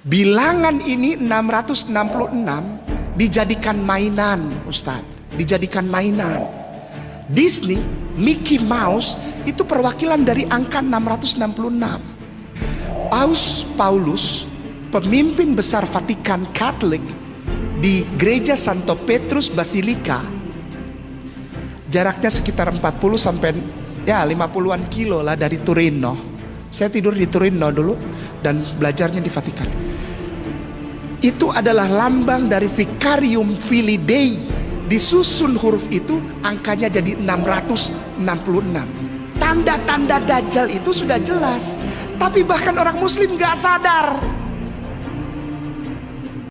Bilangan ini 666 dijadikan mainan, Ustadz. Dijadikan mainan. Disney, Mickey Mouse itu perwakilan dari angka 666. Paus Paulus, pemimpin besar Vatikan Katolik di Gereja Santo Petrus Basilika, jaraknya sekitar 40 sampai ya 50-an kilo lah dari Turino. Saya tidur di Turino dulu dan belajarnya di Vatikan. Itu adalah lambang dari Vicarium Filii Dei. Disusun huruf itu angkanya jadi 666 tanda-tanda dajjal itu sudah jelas. Tapi bahkan orang muslim gak sadar